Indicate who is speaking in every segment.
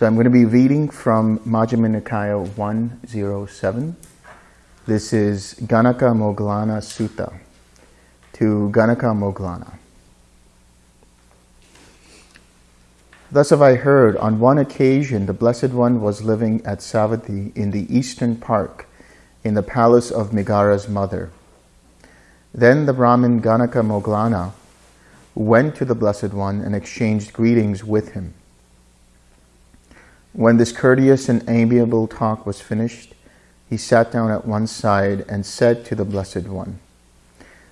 Speaker 1: So I'm going to be reading from Majjhima Nikaya 107. This is Ganaka Moggallana Sutta to Ganaka Moggallana. Thus have I heard, on one occasion the Blessed One was living at Savatthi in the eastern park, in the palace of Megara's mother. Then the Brahmin Ganaka Moggallana went to the Blessed One and exchanged greetings with him. When this courteous and amiable talk was finished, he sat down at one side and said to the Blessed One.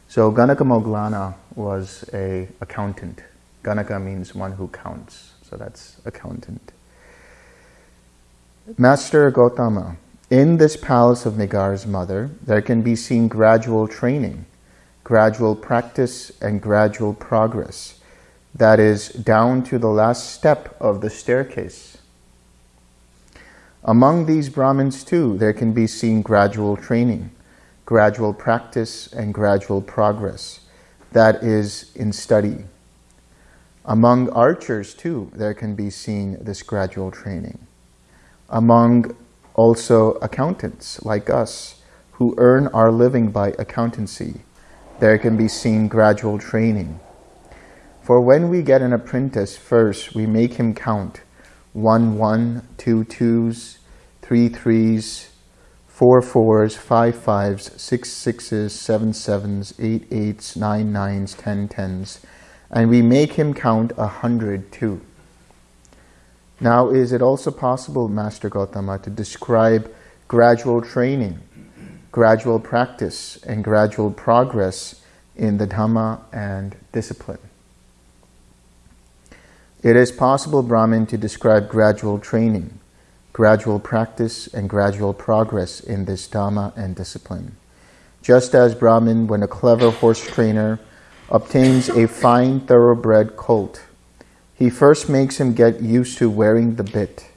Speaker 1: So Ganaka Moggallana was a accountant. Ganaka means one who counts. So that's accountant. Master Gautama, in this palace of Megara's mother, there can be seen gradual training, gradual practice, and gradual progress. That is, down to the last step of the staircase. Among these Brahmins too, there can be seen gradual training, gradual practice, and gradual progress. That is, in study. Among archers too, there can be seen this gradual training. Among also accountants like us, who earn our living by accountancy, there can be seen gradual training. For when we get an apprentice, first we make him count one one, two twos, three threes, four fours, five fives, six sixes, seven sevens, eight eights, nine nines, ten tens, and we make him count a hundred too. Now, is it also possible, Master Gautama, to describe gradual training, gradual practice, and gradual progress in the Dhamma and discipline? It is possible, Brahman, to describe gradual training, gradual practice, and gradual progress in this Dhamma and discipline. Just as Brahman, when a clever horse trainer obtains a fine thoroughbred colt, he first makes him get used to wearing the bit,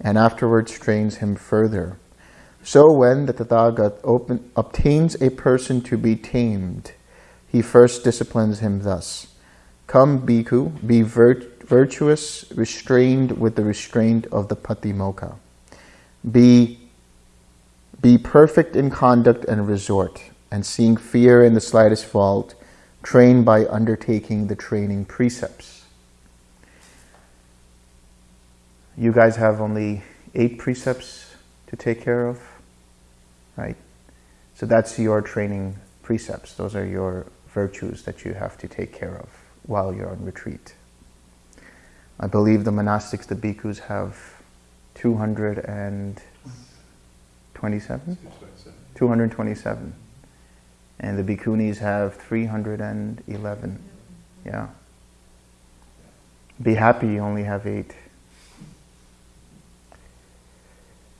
Speaker 1: and afterwards trains him further. So when the Tathagat open, obtains a person to be tamed, he first disciplines him thus. Come, bhikkhu, be vir virtuous, restrained with the restraint of the patimokkha. Be, be perfect in conduct and resort, and seeing fear in the slightest fault, train by undertaking the training precepts. You guys have only eight precepts to take care of, right? So that's your training precepts. Those are your virtues that you have to take care of while you're on retreat. I believe the monastics, the bhikkhus, have 227? 227. And the bhikkhunis have 311. Yeah. Be happy you only have eight.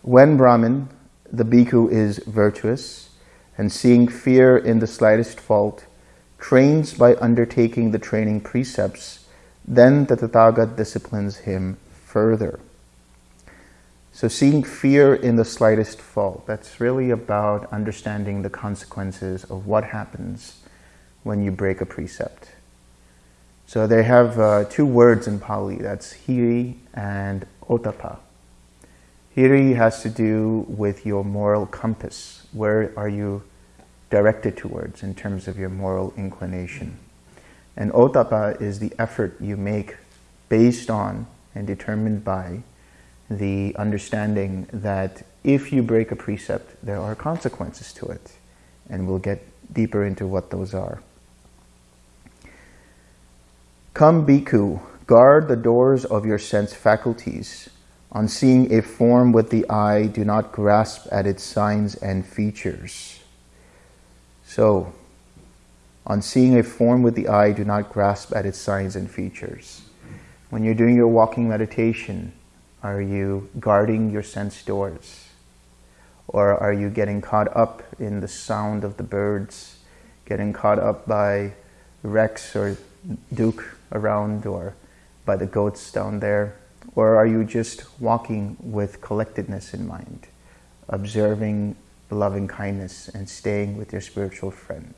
Speaker 1: When Brahmin, the bhikkhu is virtuous and seeing fear in the slightest fault, trains by undertaking the training precepts, then the Tathagat disciplines him further. So seeing fear in the slightest fault, that's really about understanding the consequences of what happens when you break a precept. So they have uh, two words in Pali, that's hiri and ottappa. Hiri has to do with your moral compass. Where are you directed towards in terms of your moral inclination? And ottappa is the effort you make based on and determined by the understanding that if you break a precept, there are consequences to it. And we'll get deeper into what those are. Come, bhikkhu, guard the doors of your sense faculties. On seeing a form with the eye, do not grasp at its signs and features. So, on seeing a form with the eye, do not grasp at its signs and features. When you're doing your walking meditation, are you guarding your sense doors? Or are you getting caught up in the sound of the birds, getting caught up by Rex or Duke around or by the goats down there? Or are you just walking with collectedness in mind, observing loving kindness and staying with your spiritual friend?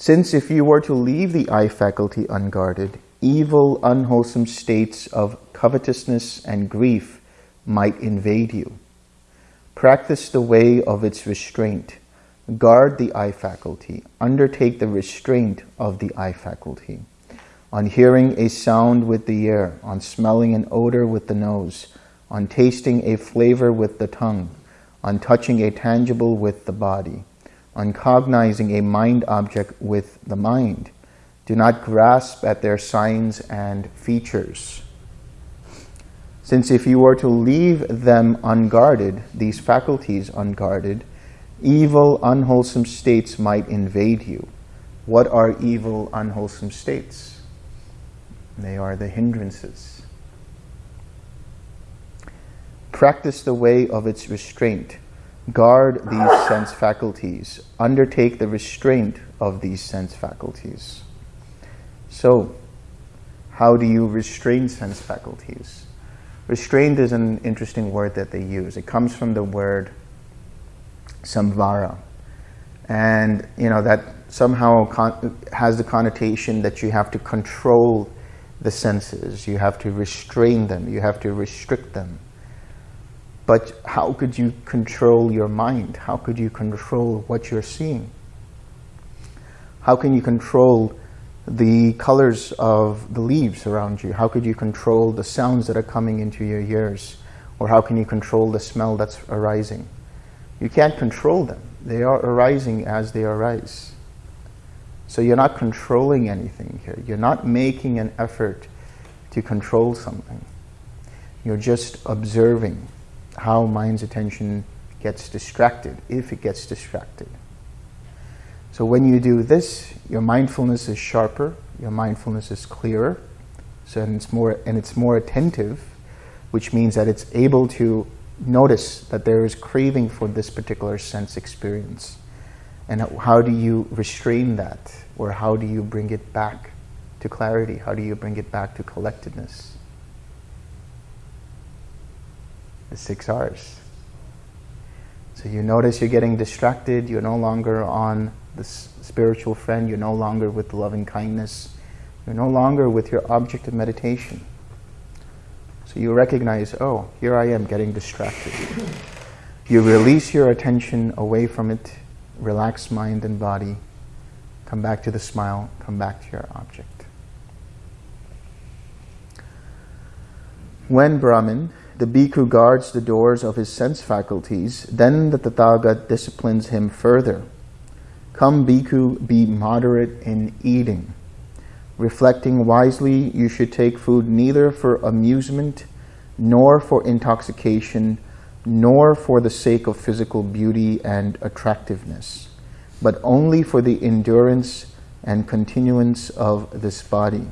Speaker 1: Since if you were to leave the eye faculty unguarded, evil, unwholesome states of covetousness and grief might invade you. Practice the way of its restraint. Guard the eye faculty. Undertake the restraint of the eye faculty. On hearing a sound with the ear, on smelling an odor with the nose, on tasting a flavor with the tongue, on touching a tangible with the body, on cognizing a mind object with the mind. Do not grasp at their signs and features. Since if you were to leave them unguarded, these faculties unguarded, evil, unwholesome states might invade you. What are evil, unwholesome states? They are the hindrances. Practice the way of its restraint guard these sense faculties, undertake the restraint of these sense faculties. So, how do you restrain sense faculties? Restraint is an interesting word that they use. It comes from the word samvara. And, you know, that somehow has the connotation that you have to control the senses. You have to restrain them. You have to restrict them. But how could you control your mind? How could you control what you're seeing? How can you control the colors of the leaves around you? How could you control the sounds that are coming into your ears? Or how can you control the smell that's arising? You can't control them. They are arising as they arise. So you're not controlling anything here. You're not making an effort to control something. You're just observing how mind's attention gets distracted, if it gets distracted. So when you do this, your mindfulness is sharper, your mindfulness is clearer, so and it's more and it's more attentive, which means that it's able to notice that there is craving for this particular sense experience. And how do you restrain that? Or how do you bring it back to clarity? How do you bring it back to collectedness? The six R's. So you notice you're getting distracted, you're no longer on the spiritual friend, you're no longer with the loving kindness, you're no longer with your object of meditation. So you recognize, oh, here I am getting distracted. You release your attention away from it, relax mind and body, come back to the smile, come back to your object. When Brahmin, the bhikkhu guards the doors of his sense faculties, then the Tathagat disciplines him further. Come, bhikkhu, be moderate in eating. Reflecting wisely, you should take food neither for amusement, nor for intoxication, nor for the sake of physical beauty and attractiveness, but only for the endurance and continuance of this body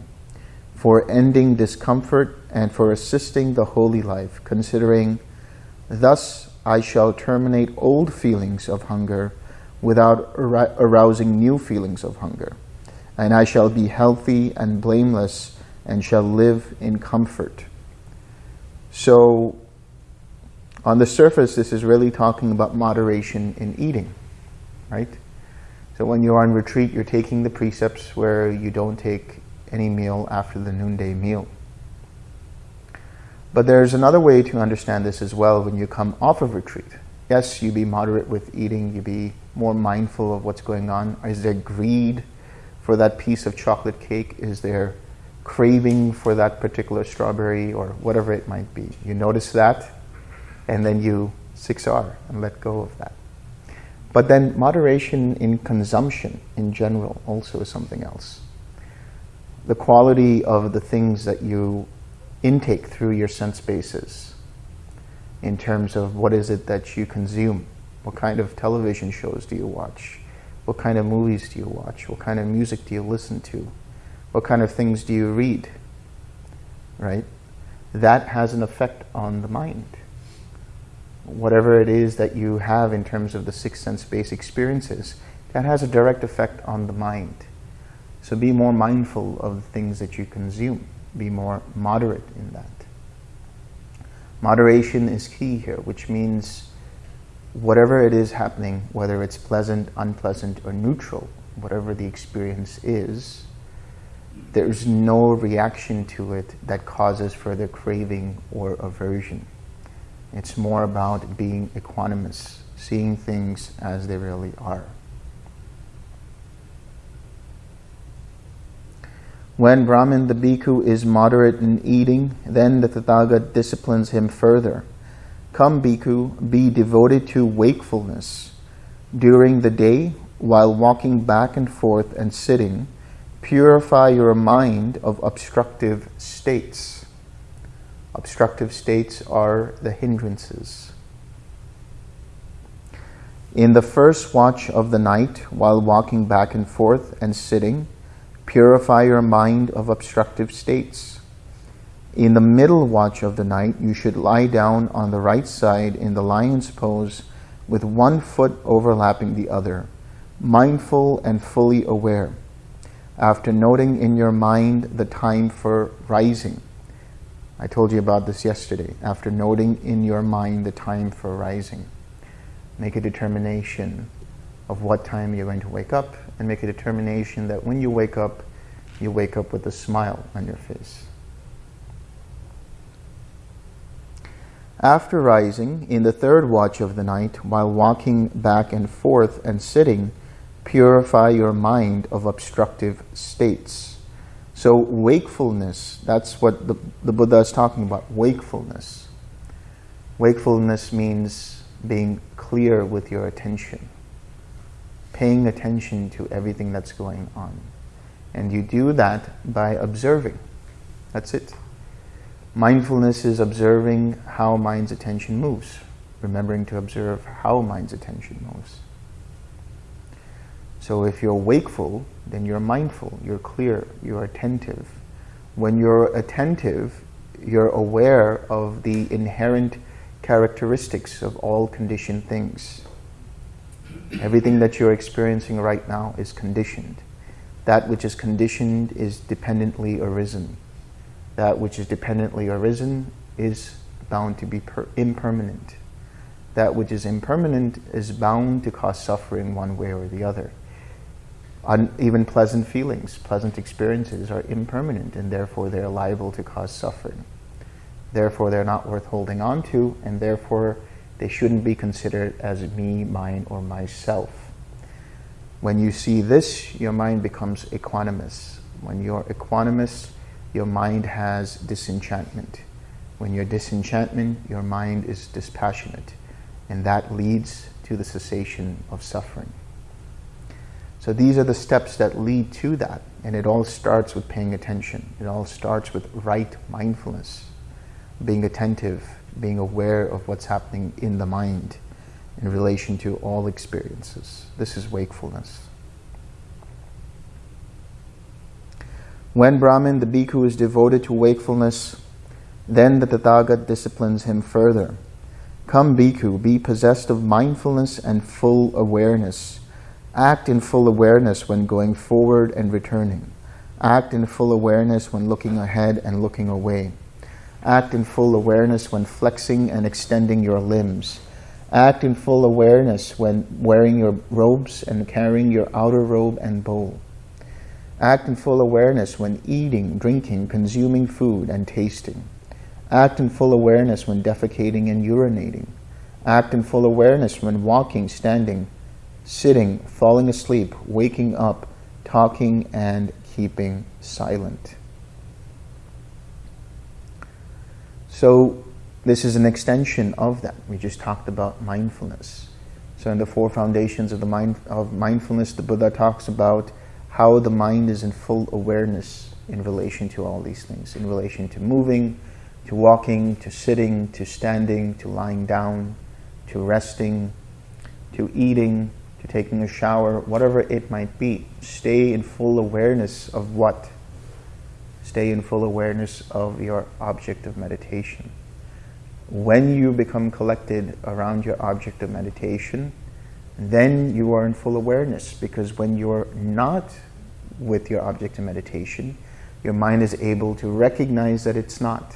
Speaker 1: for ending discomfort and for assisting the holy life, considering, thus I shall terminate old feelings of hunger without arousing new feelings of hunger. And I shall be healthy and blameless and shall live in comfort. So, on the surface, this is really talking about moderation in eating, right? So when you're on retreat, you're taking the precepts where you don't take any meal after the noonday meal. But there's another way to understand this as well when you come off of retreat. Yes, you be moderate with eating, you be more mindful of what's going on. Is there greed for that piece of chocolate cake? Is there craving for that particular strawberry or whatever it might be? You notice that and then you 6R and let go of that. But then moderation in consumption in general also is something else the quality of the things that you intake through your sense bases in terms of what is it that you consume. What kind of television shows do you watch? What kind of movies do you watch? What kind of music do you listen to? What kind of things do you read? Right? That has an effect on the mind. Whatever it is that you have in terms of the six sense base experiences, that has a direct effect on the mind. So be more mindful of the things that you consume. Be more moderate in that. Moderation is key here, which means whatever it is happening, whether it's pleasant, unpleasant, or neutral, whatever the experience is, there's no reaction to it that causes further craving or aversion. It's more about being equanimous, seeing things as they really are. When Brahmin the bhikkhu is moderate in eating, then the Tathagat disciplines him further. Come, bhikkhu, be devoted to wakefulness. During the day, while walking back and forth and sitting, purify your mind of obstructive states. Obstructive states are the hindrances. In the first watch of the night, while walking back and forth and sitting, Purify your mind of obstructive states. In the middle watch of the night, you should lie down on the right side in the lion's pose with one foot overlapping the other, mindful and fully aware. After noting in your mind the time for rising, I told you about this yesterday. After noting in your mind the time for rising, make a determination of what time you're going to wake up and make a determination that when you wake up, you wake up with a smile on your face. After rising, in the third watch of the night, while walking back and forth and sitting, purify your mind of obstructive states. So wakefulness, that's what the, the Buddha is talking about, wakefulness. Wakefulness means being clear with your attention paying attention to everything that's going on. And you do that by observing. That's it. Mindfulness is observing how mind's attention moves, remembering to observe how mind's attention moves. So if you're wakeful, then you're mindful, you're clear, you're attentive. When you're attentive, you're aware of the inherent characteristics of all conditioned things. Everything that you're experiencing right now is conditioned. That which is conditioned is dependently arisen. That which is dependently arisen is bound to be impermanent. That which is impermanent is bound to cause suffering one way or the other. Un even pleasant feelings, pleasant experiences are impermanent and therefore they're liable to cause suffering. Therefore they're not worth holding on to and therefore they shouldn't be considered as me, mine, or myself. When you see this, your mind becomes equanimous. When you're equanimous, your mind has disenchantment. When you're disenchantment, your mind is dispassionate. And that leads to the cessation of suffering. So these are the steps that lead to that. And it all starts with paying attention. It all starts with right mindfulness, being attentive, being aware of what's happening in the mind in relation to all experiences. This is wakefulness. When Brahman, the bhikkhu, is devoted to wakefulness, then the Tathagat disciplines him further. Come, bhikkhu, be possessed of mindfulness and full awareness. Act in full awareness when going forward and returning. Act in full awareness when looking ahead and looking away. Act in full awareness when flexing and extending your limbs. Act in full awareness when wearing your robes and carrying your outer robe and bowl. Act in full awareness when eating, drinking, consuming food, and tasting. Act in full awareness when defecating and urinating. Act in full awareness when walking, standing, sitting, falling asleep, waking up, talking, and keeping silent. So this is an extension of that. We just talked about mindfulness. So in the four foundations of the mind of mindfulness, the Buddha talks about how the mind is in full awareness in relation to all these things, in relation to moving, to walking, to sitting, to standing, to lying down, to resting, to eating, to taking a shower, whatever it might be. Stay in full awareness of what? Stay in full awareness of your object of meditation. When you become collected around your object of meditation, then you are in full awareness because when you're not with your object of meditation, your mind is able to recognize that it's not.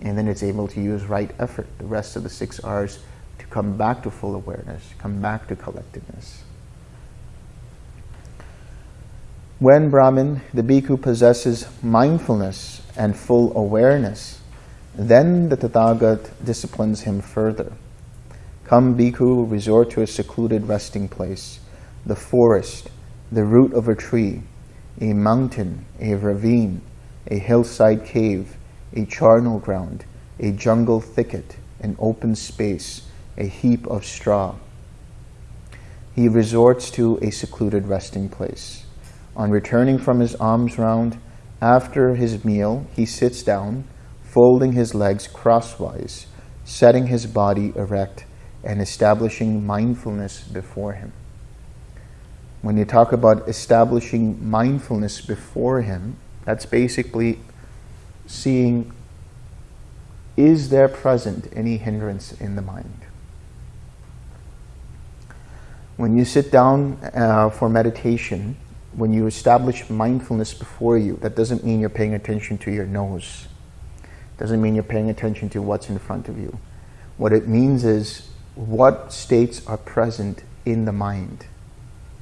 Speaker 1: And then it's able to use right effort, the rest of the six R's, to come back to full awareness, come back to collectedness. When Brahmin, the bhikkhu, possesses mindfulness and full awareness, then the Tathagat disciplines him further. Come, bhikkhu, resort to a secluded resting place, the forest, the root of a tree, a mountain, a ravine, a hillside cave, a charnel ground, a jungle thicket, an open space, a heap of straw. He resorts to a secluded resting place. On returning from his alms round, after his meal, he sits down, folding his legs crosswise, setting his body erect, and establishing mindfulness before him. When you talk about establishing mindfulness before him, that's basically seeing is there present any hindrance in the mind? When you sit down uh, for meditation, when you establish mindfulness before you, that doesn't mean you're paying attention to your nose. Doesn't mean you're paying attention to what's in front of you. What it means is what states are present in the mind.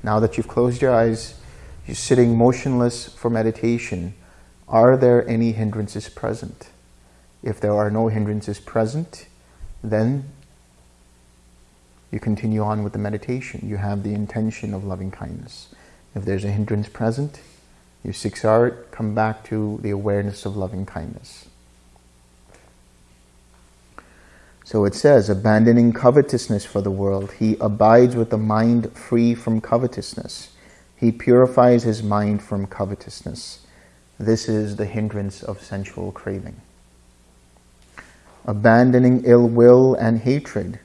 Speaker 1: Now that you've closed your eyes, you're sitting motionless for meditation, are there any hindrances present? If there are no hindrances present, then you continue on with the meditation. You have the intention of loving kindness. If there's a hindrance present, you six art, come back to the awareness of loving kindness. So it says, abandoning covetousness for the world, he abides with the mind free from covetousness. He purifies his mind from covetousness. This is the hindrance of sensual craving. Abandoning ill will and hatred,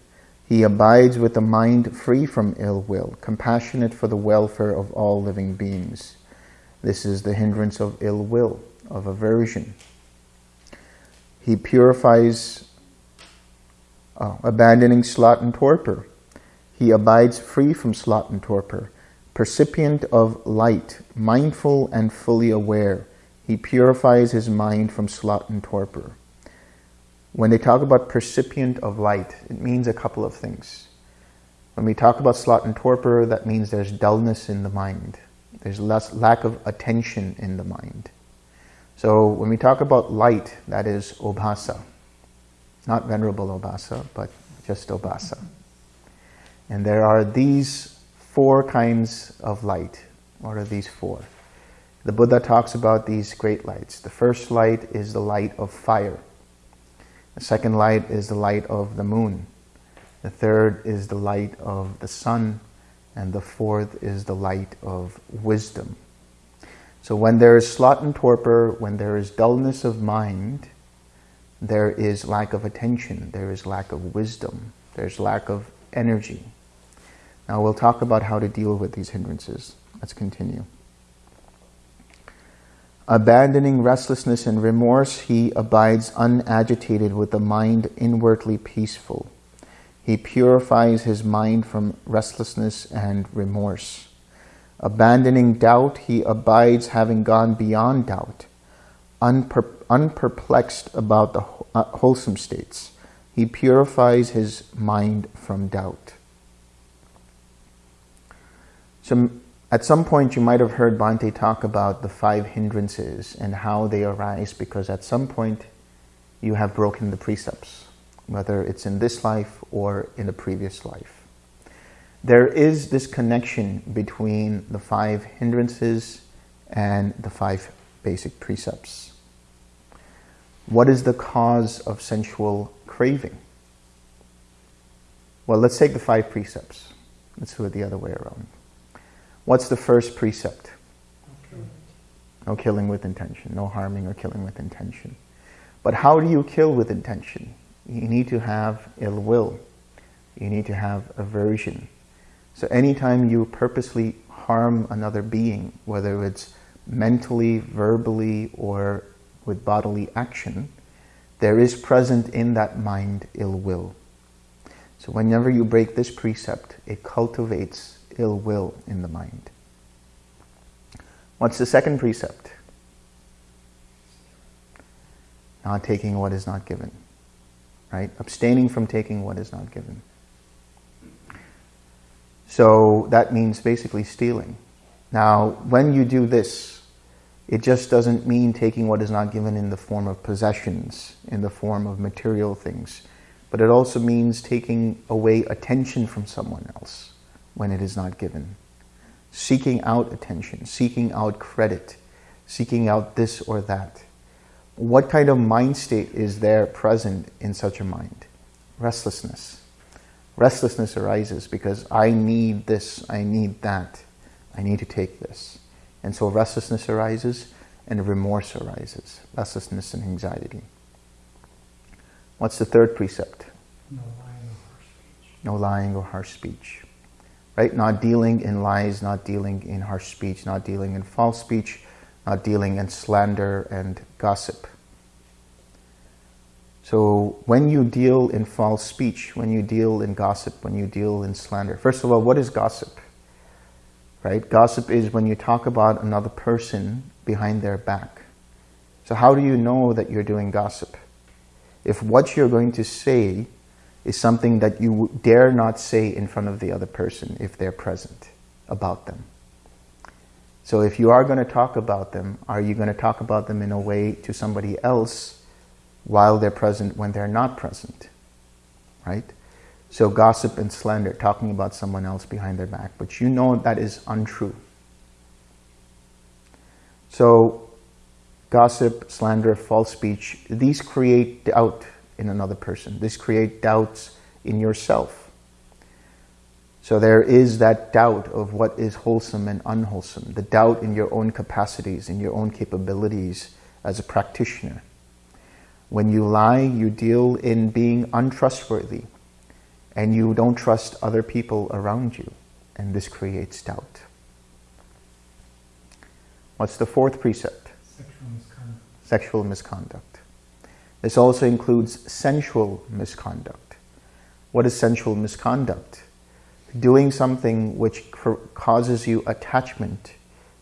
Speaker 1: he abides with a mind free from ill will, compassionate for the welfare of all living beings. This is the hindrance of ill will, of aversion. He purifies, uh, abandoning sloth and torpor. He abides free from sloth and torpor, percipient of light, mindful and fully aware, he purifies his mind from sloth and torpor. When they talk about percipient of light, it means a couple of things. When we talk about sloth and torpor, that means there's dullness in the mind. There's less lack of attention in the mind. So when we talk about light, that is obhasa. Not Venerable Obhasa, but just obhasa. And there are these four kinds of light. What are these four? The Buddha talks about these great lights. The first light is the light of fire. The second light is the light of the moon. The third is the light of the sun. And the fourth is the light of wisdom. So when there is sloth and torpor, when there is dullness of mind, there is lack of attention, there is lack of wisdom, there's lack of energy. Now we'll talk about how to deal with these hindrances. Let's continue. Abandoning restlessness and remorse, he abides unagitated with a mind inwardly peaceful. He purifies his mind from restlessness and remorse. Abandoning doubt, he abides having gone beyond doubt, unper unperplexed about the uh, wholesome states. He purifies his mind from doubt. Some at some point, you might have heard Bhante talk about the five hindrances and how they arise because at some point you have broken the precepts, whether it's in this life or in a previous life. There is this connection between the five hindrances and the five basic precepts. What is the cause of sensual craving? Well, let's take the five precepts. Let's do it the other way around. What's the first precept? No killing with intention, no harming or killing with intention. But how do you kill with intention? You need to have ill will. You need to have aversion. So anytime you purposely harm another being, whether it's mentally, verbally, or with bodily action, there is present in that mind ill will. So whenever you break this precept, it cultivates ill will in the mind. What's the second precept? Not taking what is not given. Right? Abstaining from taking what is not given. So that means basically stealing. Now, when you do this, it just doesn't mean taking what is not given in the form of possessions, in the form of material things, but it also means taking away attention from someone else when it is not given. Seeking out attention, seeking out credit, seeking out this or that. What kind of mind state is there present in such a mind? Restlessness. Restlessness arises because I need this, I need that. I need to take this. And so restlessness arises and remorse arises. Restlessness and anxiety. What's the third precept?
Speaker 2: No lying or harsh speech.
Speaker 1: No lying or harsh speech. Right? Not dealing in lies, not dealing in harsh speech, not dealing in false speech, not dealing in slander and gossip. So when you deal in false speech, when you deal in gossip, when you deal in slander, first of all, what is gossip? right? Gossip is when you talk about another person behind their back. So how do you know that you're doing gossip? If what you're going to say is something that you dare not say in front of the other person if they're present about them. So if you are going to talk about them, are you going to talk about them in a way to somebody else while they're present when they're not present? Right? So gossip and slander, talking about someone else behind their back, but you know that is untrue. So gossip, slander, false speech, these create doubt in another person. This create doubts in yourself. So there is that doubt of what is wholesome and unwholesome, the doubt in your own capacities, in your own capabilities as a practitioner. When you lie, you deal in being untrustworthy, and you don't trust other people around you, and this creates doubt. What's the fourth precept?
Speaker 2: Sexual misconduct.
Speaker 1: Sexual misconduct. This also includes sensual misconduct. What is sensual misconduct? Doing something which causes you attachment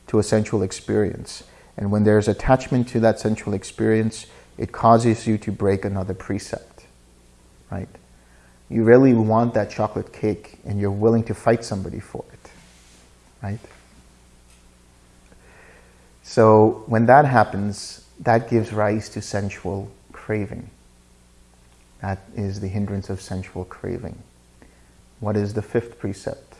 Speaker 1: to a sensual experience. And when there's attachment to that sensual experience, it causes you to break another precept, right? you really want that chocolate cake and you're willing to fight somebody for it, right? So when that happens, that gives rise to sensual craving. That is the hindrance of sensual craving. What is the fifth precept?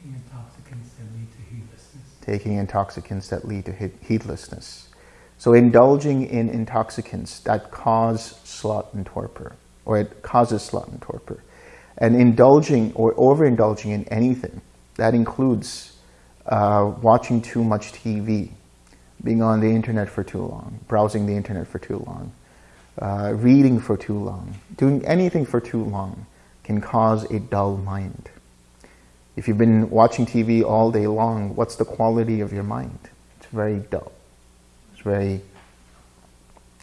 Speaker 2: Taking intoxicants that lead to heedlessness.
Speaker 1: Taking intoxicants that lead to heedlessness. So indulging in intoxicants that cause sloth and torpor, or it causes sloth and torpor and indulging or overindulging in anything. That includes uh, watching too much TV, being on the internet for too long, browsing the internet for too long, uh, reading for too long, doing anything for too long can cause a dull mind. If you've been watching TV all day long, what's the quality of your mind? It's very dull. It's very,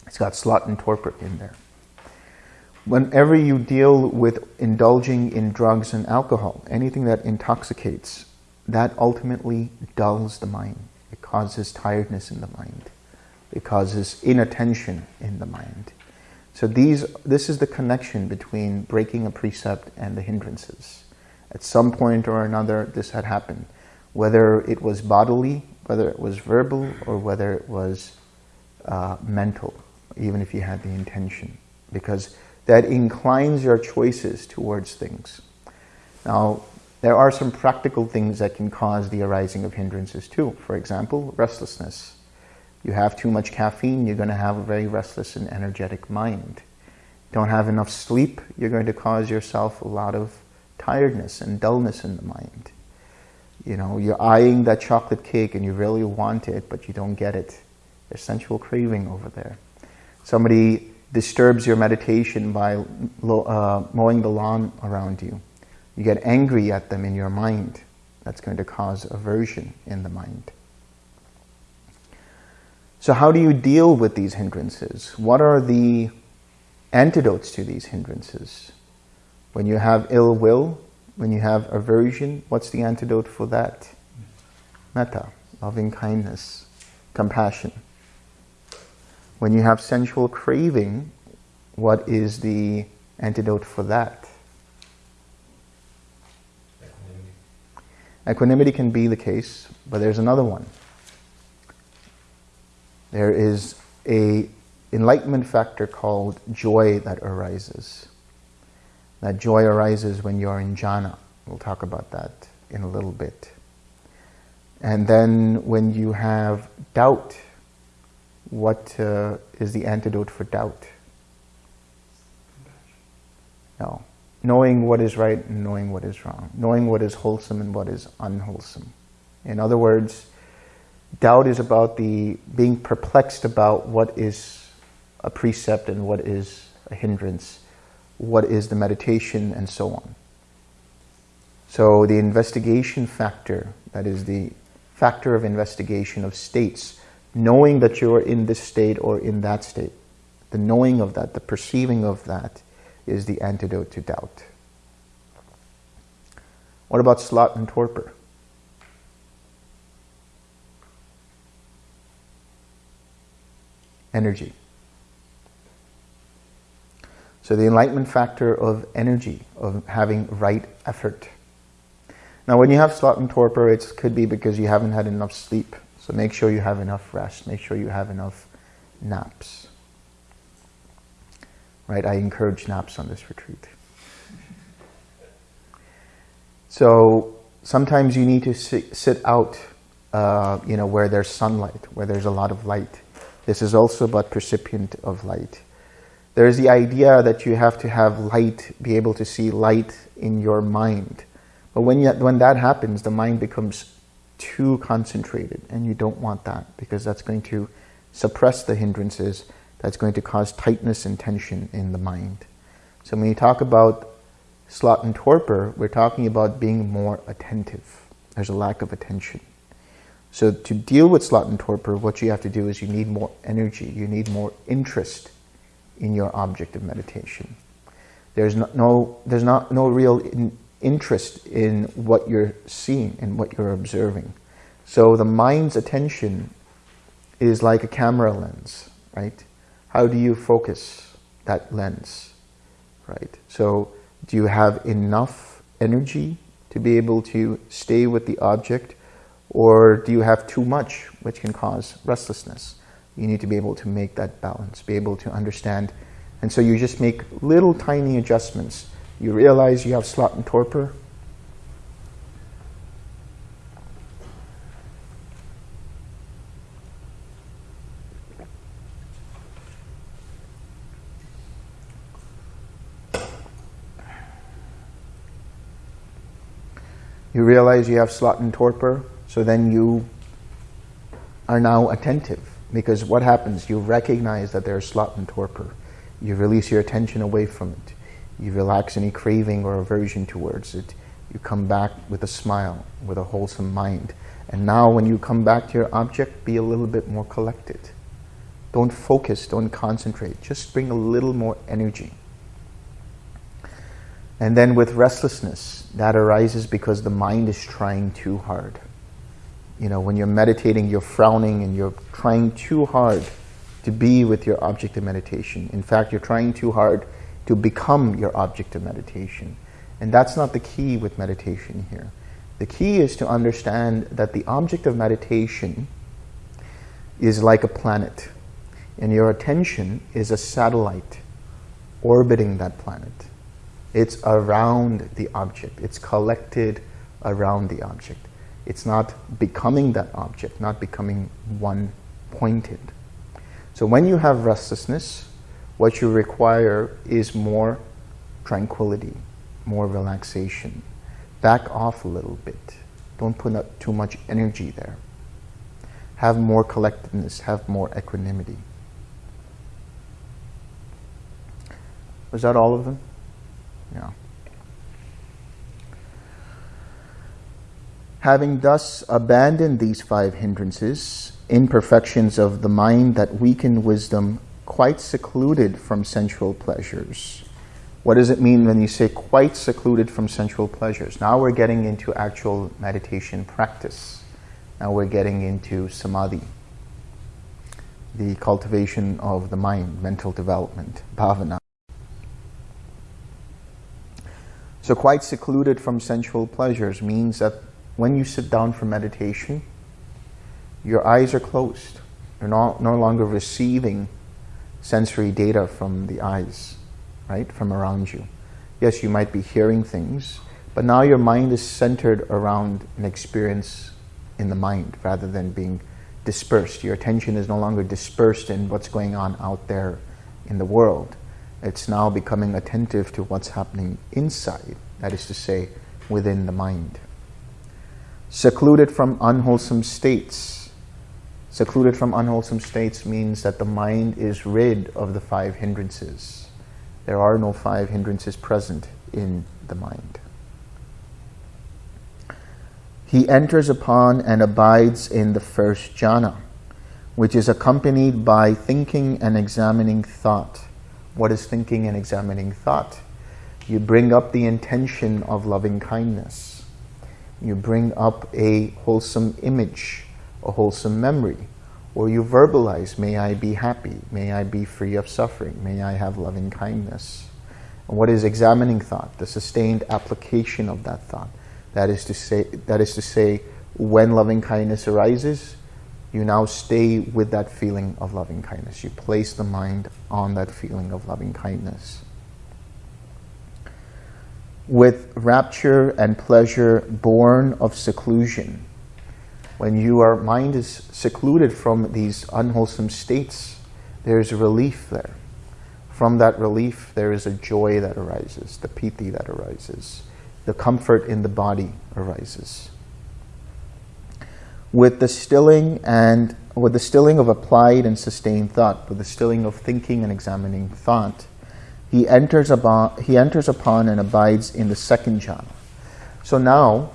Speaker 1: it's got sloth and torpor in there. Whenever you deal with indulging in drugs and alcohol, anything that intoxicates, that ultimately dulls the mind. It causes tiredness in the mind. It causes inattention in the mind. So these, this is the connection between breaking a precept and the hindrances. At some point or another, this had happened. Whether it was bodily, whether it was verbal, or whether it was uh, mental, even if you had the intention. Because that inclines your choices towards things. Now, there are some practical things that can cause the arising of hindrances too. For example, restlessness. You have too much caffeine, you're going to have a very restless and energetic mind. Don't have enough sleep, you're going to cause yourself a lot of tiredness and dullness in the mind. You know, you're eyeing that chocolate cake and you really want it, but you don't get it. There's sensual craving over there. Somebody disturbs your meditation by uh, mowing the lawn around you. You get angry at them in your mind. That's going to cause aversion in the mind. So how do you deal with these hindrances? What are the antidotes to these hindrances? When you have ill will, when you have aversion, what's the antidote for that? Metta, loving kindness, compassion. When you have sensual craving, what is the antidote for that?
Speaker 3: Equanimity.
Speaker 1: Equanimity can be the case, but there's another one. There is a enlightenment factor called joy that arises. That joy arises when you're in jhana. We'll talk about that in a little bit. And then when you have doubt, what uh, is the antidote for doubt? No. Knowing what is right and knowing what is wrong. Knowing what is wholesome and what is unwholesome. In other words, doubt is about the being perplexed about what is a precept and what is a hindrance, what is the meditation and so on. So the investigation factor, that is the factor of investigation of states, knowing that you're in this state or in that state, the knowing of that, the perceiving of that is the antidote to doubt. What about sloth and torpor? Energy. So the enlightenment factor of energy, of having right effort. Now when you have sloth and torpor, it could be because you haven't had enough sleep. So make sure you have enough rest. Make sure you have enough naps. Right? I encourage naps on this retreat. So sometimes you need to sit, sit out, uh, you know, where there's sunlight, where there's a lot of light. This is also about percipient of light. There's the idea that you have to have light, be able to see light in your mind. But when, you, when that happens, the mind becomes too concentrated and you don't want that because that's going to suppress the hindrances, that's going to cause tightness and tension in the mind. So when you talk about sloth and torpor, we're talking about being more attentive. There's a lack of attention. So to deal with sloth and torpor, what you have to do is you need more energy, you need more interest in your object of meditation. There's no, no there's not no real in, interest in what you're seeing and what you're observing. So the mind's attention is like a camera lens, right? How do you focus that lens, right? So do you have enough energy to be able to stay with the object or do you have too much, which can cause restlessness? You need to be able to make that balance, be able to understand. And so you just make little tiny adjustments. You realize you have sloth and torpor. You realize you have sloth and torpor, so then you are now attentive. Because what happens? You recognize that there's sloth and torpor. You release your attention away from it. You relax any craving or aversion towards it. You come back with a smile, with a wholesome mind. And now when you come back to your object, be a little bit more collected. Don't focus, don't concentrate. Just bring a little more energy. And then with restlessness, that arises because the mind is trying too hard. You know, when you're meditating, you're frowning and you're trying too hard to be with your object of meditation. In fact, you're trying too hard to become your object of meditation. And that's not the key with meditation here. The key is to understand that the object of meditation is like a planet. And your attention is a satellite orbiting that planet. It's around the object. It's collected around the object. It's not becoming that object, not becoming one-pointed. So when you have restlessness, what you require is more tranquility, more relaxation. Back off a little bit. Don't put up too much energy there. Have more collectedness, have more equanimity. Was that all of them? Yeah. Having thus abandoned these five hindrances, imperfections of the mind that weaken wisdom, quite secluded from sensual pleasures. What does it mean when you say quite secluded from sensual pleasures? Now we're getting into actual meditation practice. Now we're getting into samadhi, the cultivation of the mind, mental development, bhavana. So quite secluded from sensual pleasures means that when you sit down for meditation, your eyes are closed. You're not, no longer receiving sensory data from the eyes, right, from around you. Yes, you might be hearing things, but now your mind is centered around an experience in the mind rather than being dispersed. Your attention is no longer dispersed in what's going on out there in the world. It's now becoming attentive to what's happening inside, that is to say, within the mind. Secluded from unwholesome states. Secluded from unwholesome states means that the mind is rid of the five hindrances. There are no five hindrances present in the mind. He enters upon and abides in the first jhana, which is accompanied by thinking and examining thought. What is thinking and examining thought? You bring up the intention of loving kindness. You bring up a wholesome image, a wholesome memory, or you verbalize, may I be happy, may I be free of suffering, may I have loving kindness. And what is examining thought? The sustained application of that thought. That is to say, that is to say, when loving kindness arises, you now stay with that feeling of loving kindness. You place the mind on that feeling of loving kindness. With rapture and pleasure born of seclusion, when your mind is secluded from these unwholesome states, there's a relief there. From that relief, there is a joy that arises, the piti that arises the comfort in the body arises. With the stilling and with the stilling of applied and sustained thought, with the stilling of thinking and examining thought, he enters upon, he enters upon and abides in the second jhana. So now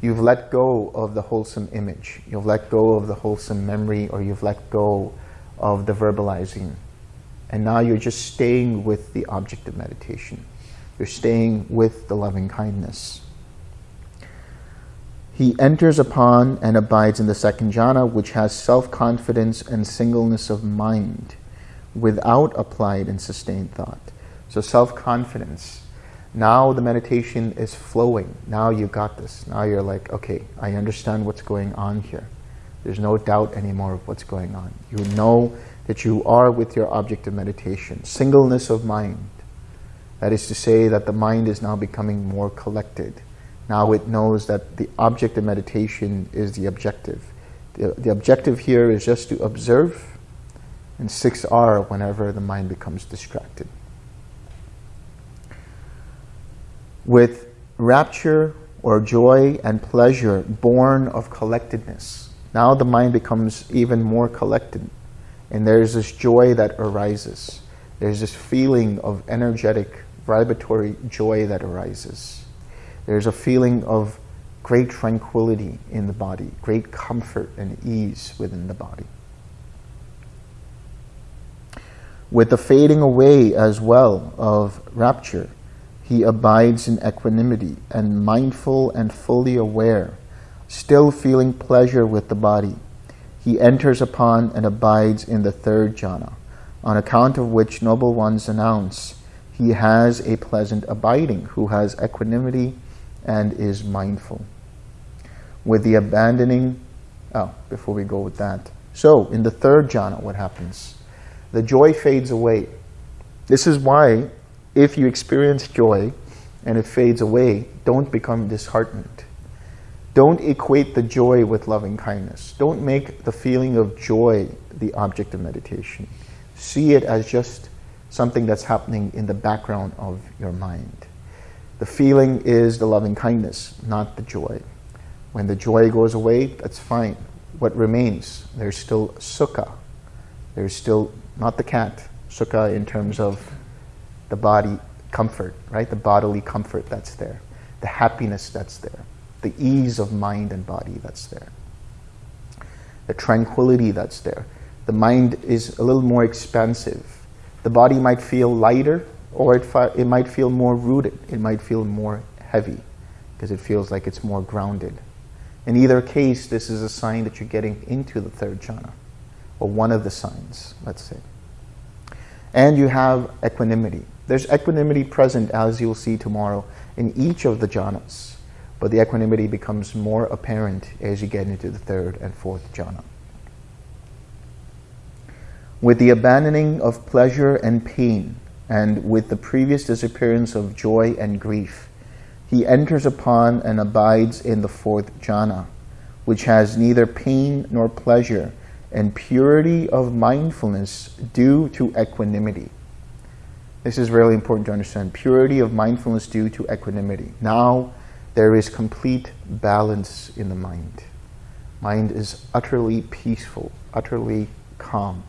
Speaker 1: you've let go of the wholesome image, you've let go of the wholesome memory, or you've let go of the verbalizing. And now you're just staying with the object of meditation. You're staying with the loving kindness. He enters upon and abides in the second jhana, which has self-confidence and singleness of mind without applied and sustained thought. So self-confidence. Now the meditation is flowing. Now you got this. Now you're like, okay, I understand what's going on here. There's no doubt anymore of what's going on. You know that you are with your object of meditation. Singleness of mind. That is to say that the mind is now becoming more collected. Now it knows that the object of meditation is the objective. The, the objective here is just to observe and 6R whenever the mind becomes distracted. With rapture or joy and pleasure born of collectedness, now the mind becomes even more collected. And there's this joy that arises. There's this feeling of energetic vibratory joy that arises. There's a feeling of great tranquility in the body, great comfort and ease within the body. With the fading away as well of rapture, he abides in equanimity and mindful and fully aware, still feeling pleasure with the body. He enters upon and abides in the third jhana, on account of which noble ones announce, he has a pleasant abiding, who has equanimity and is mindful. With the abandoning, oh, before we go with that. So, in the third jhana, what happens? The joy fades away. This is why, if you experience joy and it fades away, don't become disheartened. Don't equate the joy with loving kindness. Don't make the feeling of joy the object of meditation. See it as just something that's happening in the background of your mind. The feeling is the loving kindness, not the joy. When the joy goes away, that's fine. What remains? There's still sukha. There's still, not the cat, sukha in terms of the body comfort, right? The bodily comfort that's there. The happiness that's there. the ease of mind and body that's there, the tranquility that's there. The mind is a little more expansive. The body might feel lighter or it, it might feel more rooted. It might feel more heavy because it feels like it's more grounded. In either case, this is a sign that you're getting into the third jhana, or one of the signs, let's say. And you have equanimity. There's equanimity present, as you'll see tomorrow, in each of the jhanas, but the equanimity becomes more apparent as you get into the third and fourth jhana. With the abandoning of pleasure and pain, and with the previous disappearance of joy and grief, he enters upon and abides in the fourth jhana, which has neither pain nor pleasure, and purity of mindfulness due to equanimity. This is really important to understand. Purity of mindfulness due to equanimity. Now there is complete balance in the mind. Mind is utterly peaceful, utterly calm.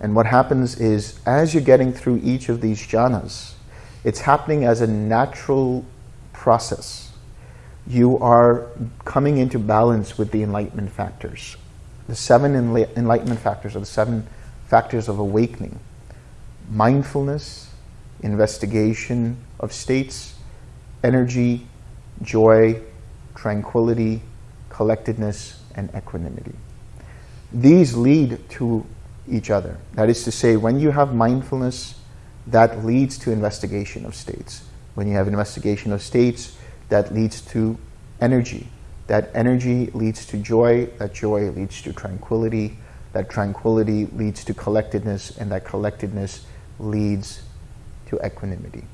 Speaker 1: And what happens is, as you're getting through each of these jhanas, it's happening as a natural process. You are coming into balance with the enlightenment factors. The seven enlightenment factors are the seven factors of awakening. Mindfulness, investigation of states, energy, joy, tranquility, collectedness, and equanimity. These lead to each other. That is to say, when you have mindfulness, that leads to investigation of states. When you have investigation of states, that leads to energy. That energy leads to joy, that joy leads to tranquility, that tranquility leads to collectedness, and that collectedness leads to equanimity.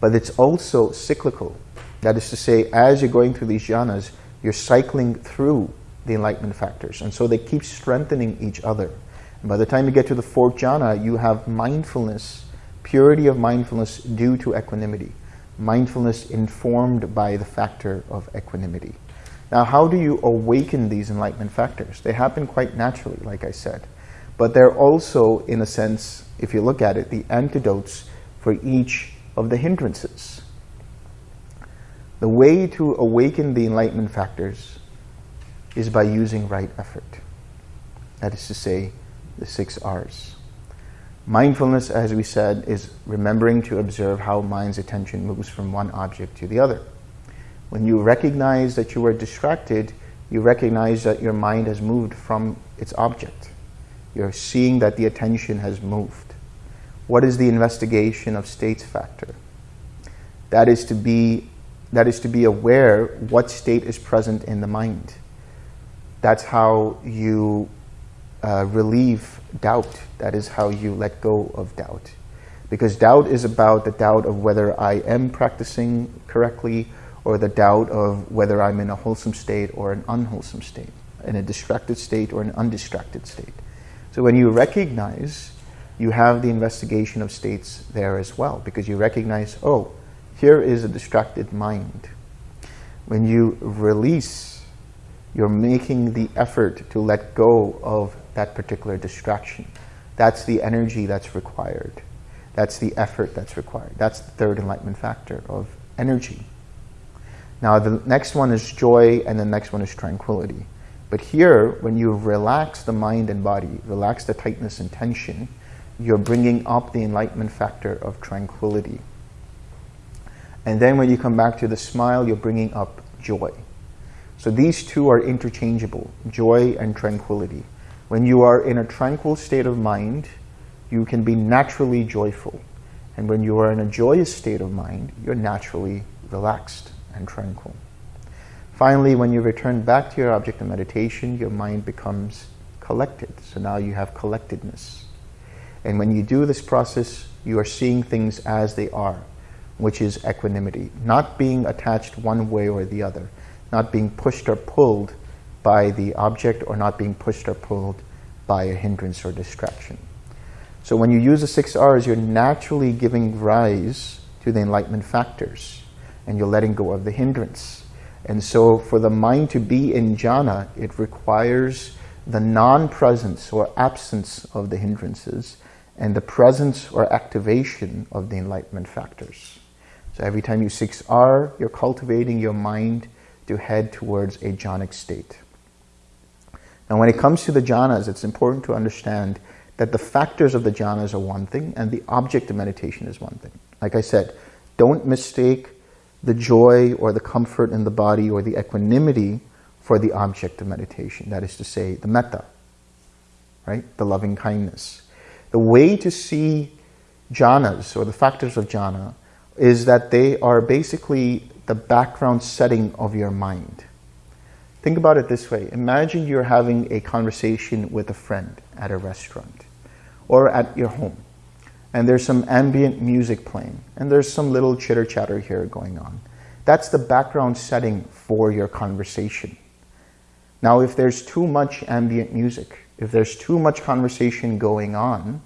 Speaker 1: But it's also cyclical. That is to say, as you're going through these jhanas, you're cycling through the enlightenment factors. And so they keep strengthening each other. And by the time you get to the fourth jhana, you have mindfulness, purity of mindfulness due to equanimity. Mindfulness informed by the factor of equanimity. Now, how do you awaken these enlightenment factors? They happen quite naturally, like I said. But they're also, in a sense, if you look at it, the antidotes for each of the hindrances. The way to awaken the enlightenment factors is by using right effort. That is to say, the six R's. Mindfulness, as we said, is remembering to observe how mind's attention moves from one object to the other. When you recognize that you are distracted, you recognize that your mind has moved from its object. You're seeing that the attention has moved. What is the investigation of states factor? That is to be, that is to be aware what state is present in the mind that's how you uh, relieve doubt. That is how you let go of doubt. Because doubt is about the doubt of whether I am practicing correctly or the doubt of whether I'm in a wholesome state or an unwholesome state, in a distracted state or an undistracted state. So when you recognize, you have the investigation of states there as well, because you recognize, oh, here is a distracted mind. When you release you're making the effort to let go of that particular distraction. That's the energy that's required. That's the effort that's required. That's the third enlightenment factor of energy. Now the next one is joy and the next one is tranquility. But here, when you relax the mind and body, relax the tightness and tension, you're bringing up the enlightenment factor of tranquility. And then when you come back to the smile, you're bringing up joy. So these two are interchangeable, joy and tranquility. When you are in a tranquil state of mind, you can be naturally joyful. And when you are in a joyous state of mind, you're naturally relaxed and tranquil. Finally, when you return back to your object of meditation, your mind becomes collected. So now you have collectedness. And when you do this process, you are seeing things as they are, which is equanimity, not being attached one way or the other not being pushed or pulled by the object or not being pushed or pulled by a hindrance or distraction. So when you use the six R's, you're naturally giving rise to the enlightenment factors and you're letting go of the hindrance. And so for the mind to be in jhana, it requires the non-presence or absence of the hindrances and the presence or activation of the enlightenment factors. So every time you 6R, you're cultivating your mind to head towards a jhanic state. Now when it comes to the jhanas, it's important to understand that the factors of the jhanas are one thing and the object of meditation is one thing. Like I said, don't mistake the joy or the comfort in the body or the equanimity for the object of meditation. That is to say, the metta, right? The loving kindness. The way to see jhanas or the factors of jhana is that they are basically the background setting of your mind. Think about it this way. Imagine you're having a conversation with a friend at a restaurant or at your home and there's some ambient music playing and there's some little chitter chatter here going on. That's the background setting for your conversation. Now, if there's too much ambient music, if there's too much conversation going on,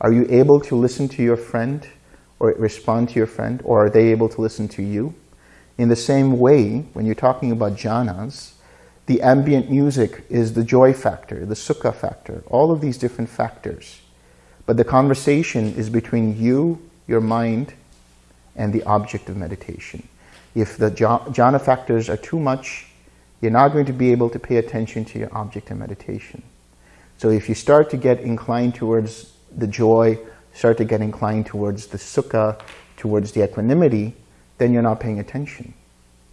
Speaker 1: are you able to listen to your friend or respond to your friend or are they able to listen to you? In the same way, when you're talking about jhanas, the ambient music is the joy factor, the sukha factor, all of these different factors. But the conversation is between you, your mind, and the object of meditation. If the jhana factors are too much, you're not going to be able to pay attention to your object of meditation. So if you start to get inclined towards the joy, start to get inclined towards the sukha, towards the equanimity, then you're not paying attention.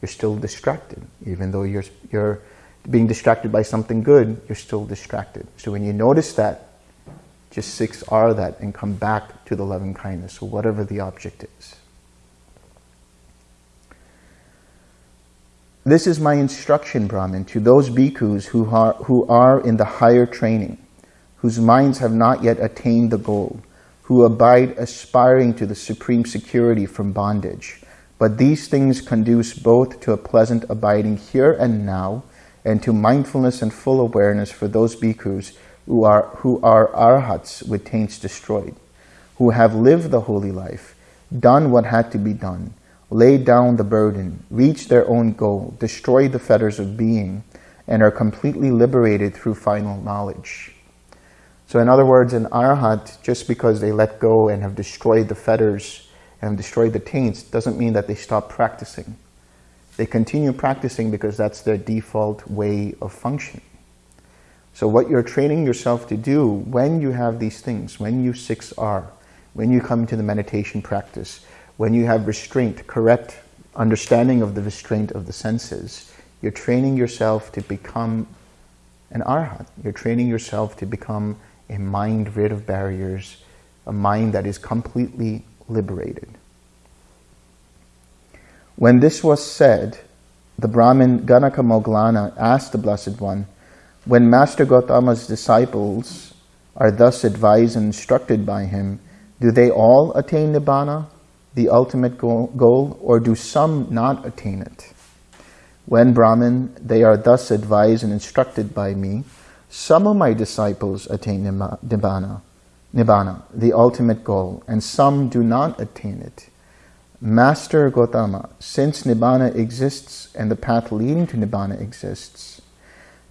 Speaker 1: You're still distracted, even though you're, you're being distracted by something good, you're still distracted. So when you notice that, just 6R that and come back to the loving kindness, or whatever the object is. This is my instruction, Brahmin, to those bhikkhus who are, who are in the higher training, whose minds have not yet attained the goal, who abide aspiring to the supreme security from bondage. But these things conduce both to a pleasant abiding here and now, and to mindfulness and full awareness for those bhikkhus who are, who are arhats with taints destroyed, who have lived the holy life, done what had to be done, laid down the burden, reached their own goal, destroyed the fetters of being, and are completely liberated through final knowledge. So in other words, an arhat, just because they let go and have destroyed the fetters and destroyed the taints, doesn't mean that they stop practicing. They continue practicing because that's their default way of functioning. So what you're training yourself to do when you have these things, when you 6R, when you come to the meditation practice, when you have restraint, correct understanding of the restraint of the senses, you're training yourself to become an arhat. You're training yourself to become a mind rid of barriers, a mind that is completely liberated. When this was said, the Brahmin Ganaka Moggallana asked the Blessed One, when Master Gotama's disciples are thus advised and instructed by him, do they all attain Nibbana, the ultimate goal, or do some not attain it? When Brahmin, they are thus advised and instructed by me, some of my disciples attain Nibbana, Nibbana, the ultimate goal, and some do not attain it. Master Gotama, since Nibbana exists and the path leading to Nibbana exists,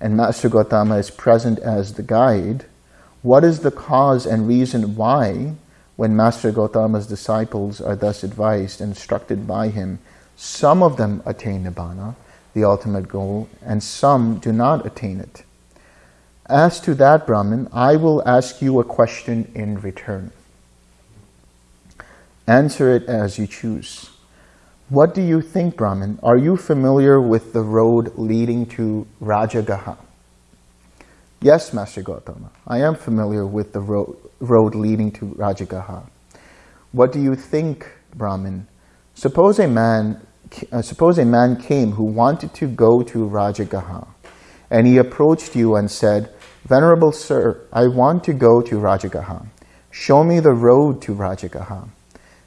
Speaker 1: and Master Gotama is present as the guide, what is the cause and reason why, when Master Gotama's disciples are thus advised and instructed by him, some of them attain Nibbana, the ultimate goal, and some do not attain it? As to that, Brahmin, I will ask you a question in return. Answer it as you choose. What do you think, Brahmin? Are you familiar with the road leading to Rajagaha? Yes, Master Gotama, I am familiar with the road, road leading to Rajagaha. What do you think, Brahmin? Suppose a man, uh, suppose a man came who wanted to go to Rajagaha, and he approached you and said, Venerable sir, I want to go to Rajagaha. Show me the road to Rajagaha.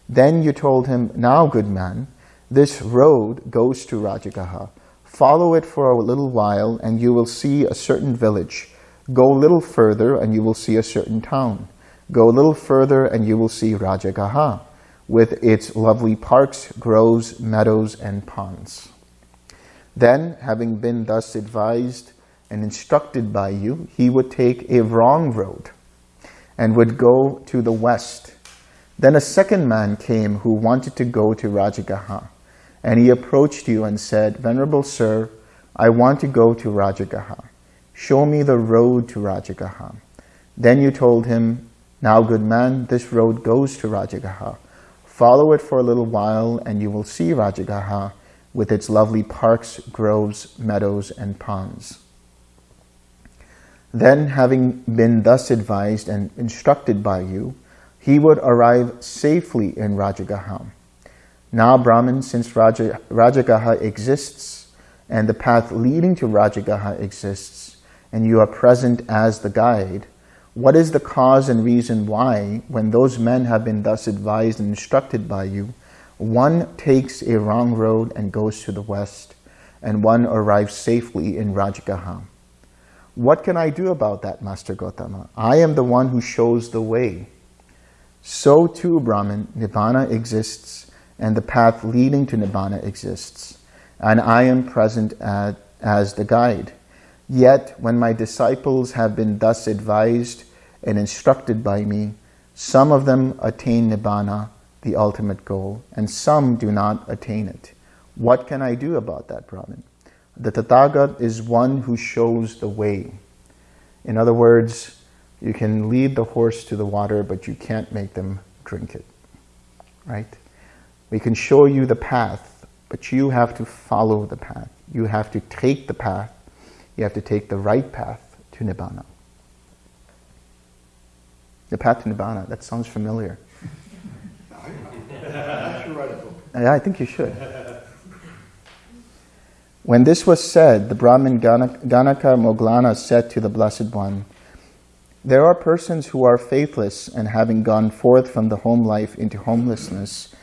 Speaker 1: Then you told him, now good man, this road goes to Rajagaha. Follow it for a little while and you will see a certain village. Go a little further and you will see a certain town. Go a little further and you will see Rajagaha with its lovely parks, groves, meadows, and ponds. Then, having been thus advised and instructed by you, he would take a wrong road and would go to the west Then a second man came who wanted to go to Rajagaha. And he approached you and said, Venerable Sir, I want to go to Rajagaha. Show me the road to Rajagaha. Then you told him, Now good man, this road goes to Rajagaha. Follow it for a little while and you will see Rajagaha with its lovely parks, groves, meadows, and ponds. Then, having been thus advised and instructed by you, he would arrive safely in Rajagaha. Now, Brahman, since Raja, Rajagaha exists and the path leading to Rajagaha exists, and you are present as the guide, what is the cause and reason why, when those men have been thus advised and instructed by you, one takes a wrong road and goes to the west, and one arrives safely in Rajagaha? What can I do about that, Master Gotama? I am the one who shows the way. So too, Brahman, Nibbana exists and the path leading to Nibbana exists. And I am present at, as the guide. Yet, when my disciples have been thus advised and instructed by me, some of them attain Nibbana, the ultimate goal, and some do not attain it. What can I do about that, Brahman? The Tathagat is one who shows the way. In other words, you can lead the horse to the water, but you can't make them drink it, right? We can show you the path, but you have to follow the path. You have to take the path. You have to take the right path to Nibbana. The path to Nibbana, that sounds familiar. Yeah, I think you should. When this was said, the Brahmin Ganaka Moggallana said to the Blessed One, There are persons who are faithless and having gone forth from the home life into homelessness,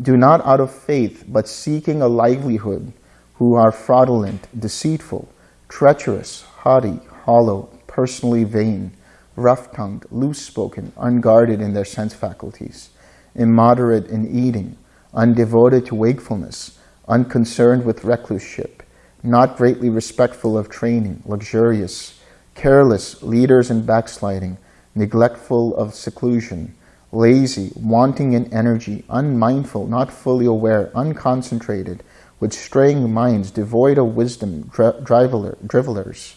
Speaker 1: do not out of faith, but seeking a livelihood, who are fraudulent, deceitful, treacherous, haughty, hollow, personally vain, rough-tongued, loose-spoken, unguarded in their sense faculties, immoderate in eating, undevoted to wakefulness, unconcerned with recluseship, not greatly respectful of training, luxurious, careless, leaders in backsliding, neglectful of seclusion, lazy, wanting in energy, unmindful, not fully aware, unconcentrated, with straying minds, devoid of wisdom, drivelers.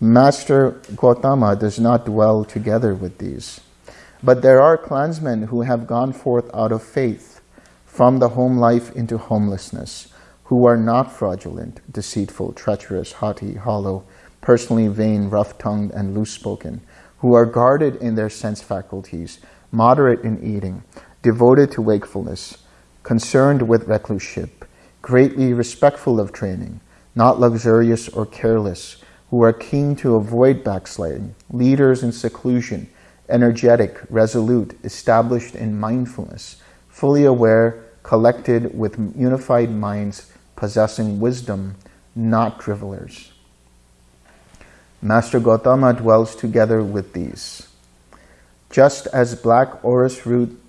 Speaker 1: Master Gautama does not dwell together with these. But there are clansmen who have gone forth out of faith from the home life into homelessness, who are not fraudulent, deceitful, treacherous, haughty, hollow, personally vain, rough-tongued, and loose-spoken, who are guarded in their sense faculties, moderate in eating, devoted to wakefulness, concerned with recluseship, greatly respectful of training, not luxurious or careless, who are keen to avoid backsliding, leaders in seclusion, energetic, resolute, established in mindfulness, fully aware, collected with unified minds, possessing wisdom, not drivelers. Master Gautama dwells together with these. Just as black orris root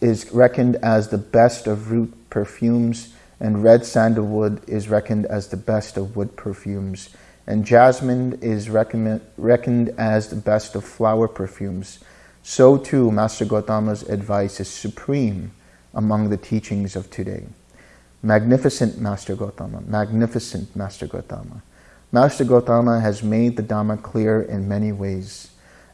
Speaker 1: is reckoned as the best of root perfumes, and red sandalwood is reckoned as the best of wood perfumes, and jasmine is reckoned as the best of flower perfumes, so too Master Gautama's advice is supreme among the teachings of today. Magnificent Master Gautama, magnificent Master Gautama. Master Gautama has made the Dhamma clear in many ways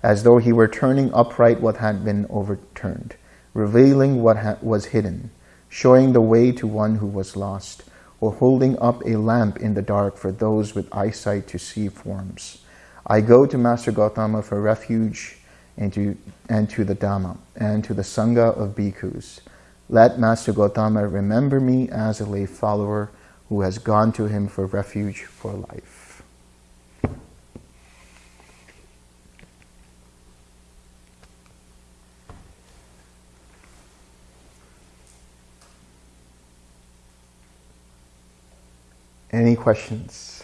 Speaker 1: as though he were turning upright what had been overturned, revealing what was hidden, showing the way to one who was lost, or holding up a lamp in the dark for those with eyesight to see forms. I go to Master Gautama for refuge and to, and to the Dhamma and to the Sangha of bhikkhus. Let Master Gautama remember me as a lay follower who has gone to him for refuge for life. Any questions?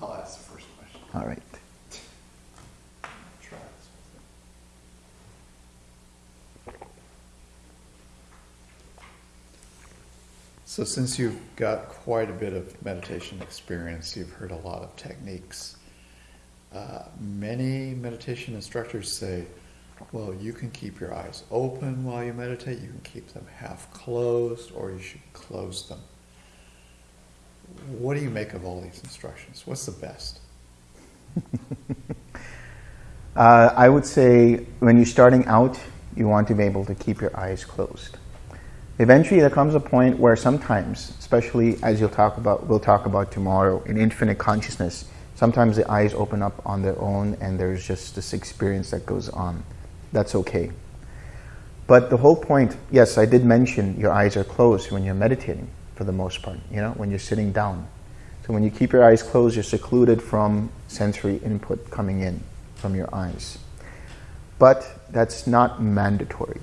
Speaker 3: I'll ask the first question.
Speaker 1: All right.
Speaker 3: So since you've got quite a bit of meditation experience, you've heard a lot of techniques. uh, many meditation instructors say, well, you can keep your eyes open while you meditate, you can keep them half closed, or you should close them. What do you make of all these instructions? What's the best?
Speaker 1: Uh, I would say when you're starting out, you want to be able to keep your eyes closed. Eventually, there comes a point where sometimes, especially as you'll talk about, we'll talk about tomorrow in infinite consciousness, sometimes the eyes open up on their own and there's just this experience that goes on. That's okay. But the whole point, yes, I did mention your eyes are closed when you're meditating for the most part, you know, when you're sitting down. So when you keep your eyes closed, you're secluded from sensory input coming in from your eyes. But that's not mandatory.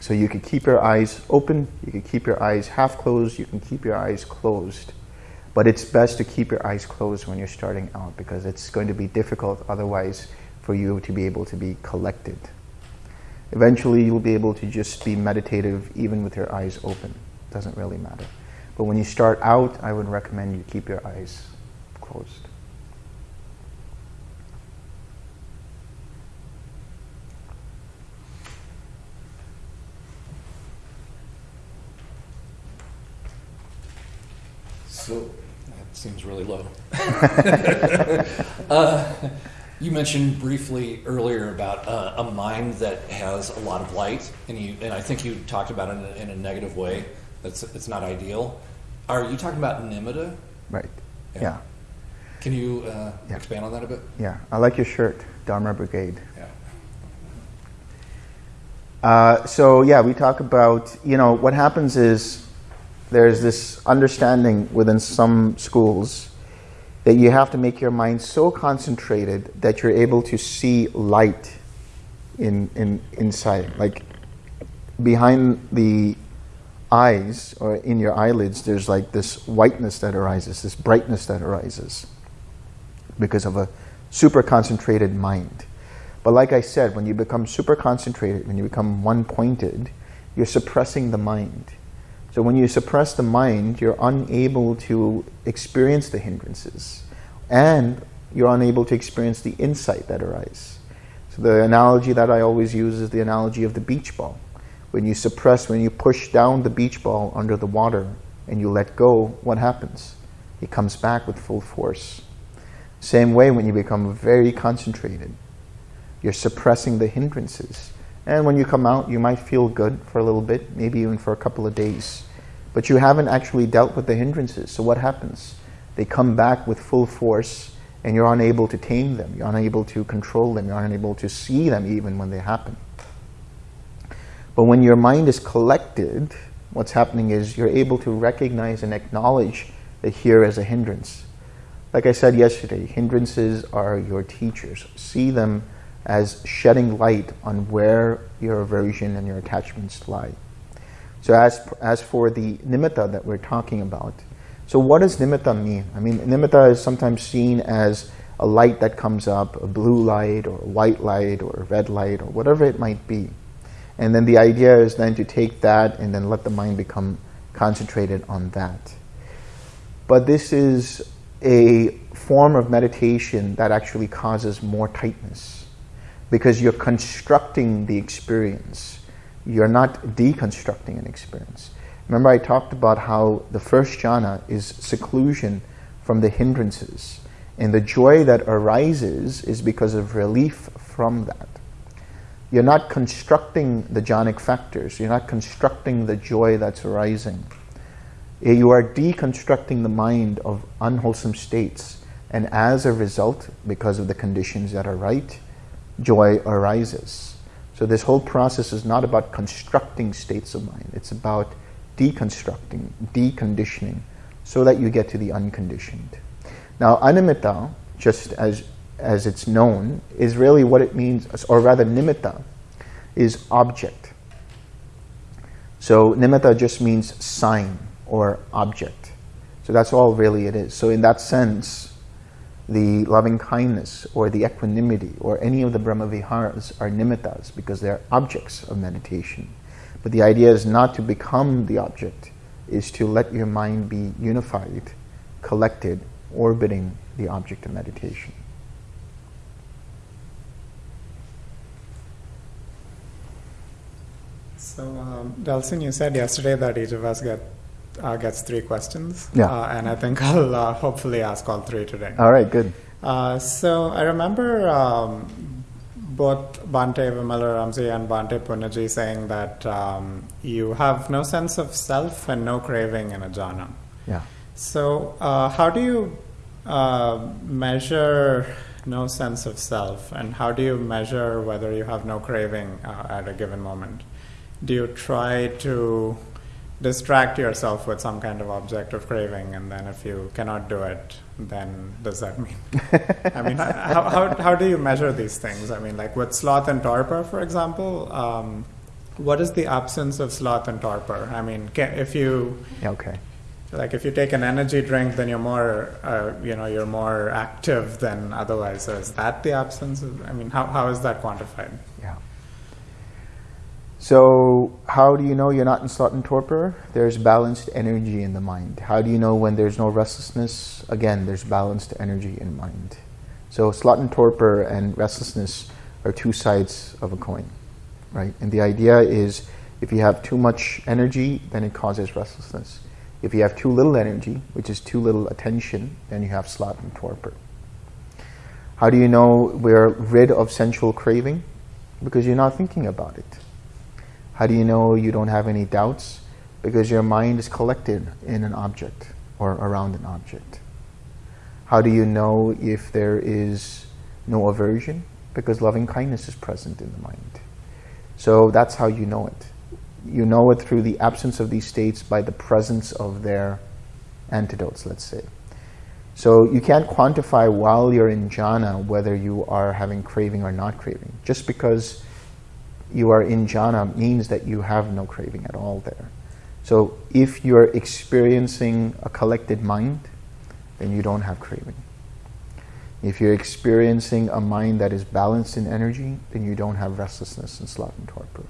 Speaker 1: So you could keep your eyes open, you could keep your eyes half closed, you can keep your eyes closed. But it's best to keep your eyes closed when you're starting out because it's going to be difficult otherwise for you to be able to be collected. Eventually you'll be able to just be meditative even with your eyes open. It doesn't really matter. But when you start out, I would recommend you keep your eyes closed.
Speaker 4: So that seems really low. uh, you mentioned briefly earlier about uh, a mind that has a lot of light, and you and I think you talked about it in a, in a negative way. That's it's not ideal. Are you talking about nimitta?
Speaker 1: Right.
Speaker 4: Yeah.
Speaker 1: Yeah.
Speaker 4: Can you uh,
Speaker 1: Yeah.
Speaker 4: expand on that a bit?
Speaker 1: Yeah. I like your shirt, Dharma Brigade.
Speaker 4: Yeah.
Speaker 1: Uh, so yeah, we talk about, you know, what happens is there's this understanding within some schools that you have to make your mind so concentrated that you're able to see light in, in inside. Like behind the eyes or in your eyelids, there's like this whiteness that arises, this brightness that arises because of a super concentrated mind. But like I said, when you become super concentrated, when you become one-pointed, you're suppressing the mind. So when you suppress the mind, you're unable to experience the hindrances. And you're unable to experience the insight that arises. So the analogy that I always use is the analogy of the beach ball. When you suppress, when you push down the beach ball under the water and you let go, what happens? It comes back with full force. Same way when you become very concentrated, you're suppressing the hindrances. And when you come out, you might feel good for a little bit, maybe even for a couple of days. But you haven't actually dealt with the hindrances. So what happens? They come back with full force and you're unable to tame them. You're unable to control them. You're unable to see them even when they happen. But when your mind is collected, what's happening is you're able to recognize and acknowledge that here is a hindrance. Like I said yesterday, hindrances are your teachers. See them as shedding light on where your aversion and your attachments lie. So as, as for the nimitta that we're talking about, so what does nimitta mean? I mean, nimitta is sometimes seen as a light that comes up, a blue light or a white light or a red light or whatever it might be. And then the idea is then to take that and then let the mind become concentrated on that. But this is a form of meditation that actually causes more tightness because you're constructing the experience. You're not deconstructing an experience. Remember I talked about how the first jhana is seclusion from the hindrances. And the joy that arises is because of relief from that. You're not constructing the jhanic factors. You're not constructing the joy that's arising. Eh, you are deconstructing the mind of unwholesome states. And as a result, because of the conditions that are right, joy arises. So this whole process is not about constructing states of mind. It's about deconstructing, deconditioning, so that you get to the unconditioned. Now, animitta, just as, as it's known, is really what it means, or rather nimitta, is object. So nimitta just means sign or object. So that's all really it is. So in that sense, the loving kindness or the equanimity or any of the brahmaviharas are nimittas because they're objects of meditation. But the idea is not to become the object, is to let your mind be unified, collected, orbiting the object of meditation.
Speaker 5: So, um, Dalsin, you said yesterday that each of us get uh, gets three questions.
Speaker 1: Yeah.
Speaker 5: Uh, and I think I'll uh, hopefully ask all three today.
Speaker 1: All right, good.
Speaker 5: Uh, so I remember um, both Bante Vimala Ramsey and Bhante Punnaji saying that um, you have no sense of self and no craving in a jhana.
Speaker 1: Yeah.
Speaker 5: So uh, how do you uh, measure no sense of self, and how do you measure whether you have no craving uh, at a given moment? Do you try to distract yourself with some kind of object of craving, and then if you cannot do it, then does that mean? I mean, how, how, how do you measure these things? I mean, like with sloth and torpor, for example, um, what is the absence of sloth and torpor? I mean, ca if you
Speaker 1: okay.
Speaker 5: like if you take an energy drink, then you're more, uh, you know, you're more active than otherwise. So is that the absence? Of, I mean, how, how is that quantified?
Speaker 1: Yeah. So, how do you know you're not in sloth and torpor? There's balanced energy in the mind. How do you know when there's no restlessness? Again, there's balanced energy in mind. So, sloth and torpor and restlessness are two sides of a coin, right? And the idea is if you have too much energy, then it causes restlessness. If you have too little energy, which is too little attention, then you have sloth and torpor. How do you know we're rid of sensual craving? Because you're not thinking about it. How do you know you don't have any doubts? Because your mind is collected in an object or around an object. How do you know if there is no aversion? Because loving kindness is present in the mind. So that's how you know it. You know it through the absence of these states by the presence of their antidotes, let's say. So you can't quantify while you're in jhana whether you are having craving or not craving. Just because you are in jhana means that you have no craving at all there. So if you're experiencing a collected mind, then you don't have craving. If you're experiencing a mind that is balanced in energy, then you don't have restlessness and sloth and torpor.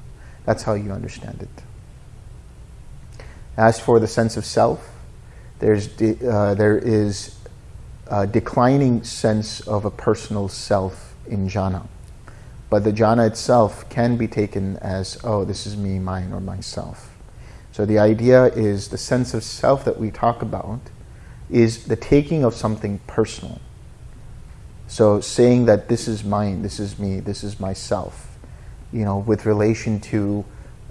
Speaker 1: That's how you understand it. As for the sense of self, there's de- uh, there is a declining sense of a personal self in jhana. But the jhana itself can be taken as, oh, this is me, mine, or myself. So the idea is the sense of self that we talk about is the taking of something personal. So saying that this is mine, this is me, this is myself, you know, with relation to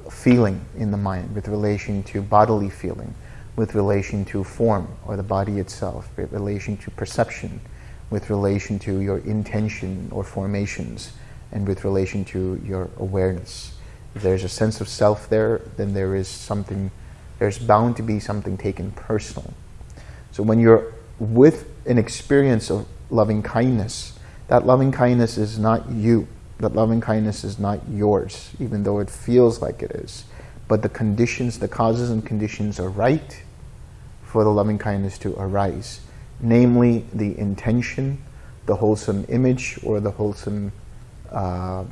Speaker 1: feeling in the mind, with relation to bodily feeling, with relation to form or the body itself, with relation to perception, with relation to your intention or formations, and with relation to your awareness. If there's a sense of self there, then there is something, there's bound to be something taken personal. So when you're with an experience of loving kindness, that loving kindness is not you. That loving kindness is not yours, even though it feels like it is. But the conditions, the causes and conditions are right for the loving kindness to arise. Namely, the intention, the wholesome image, or the wholesome uh,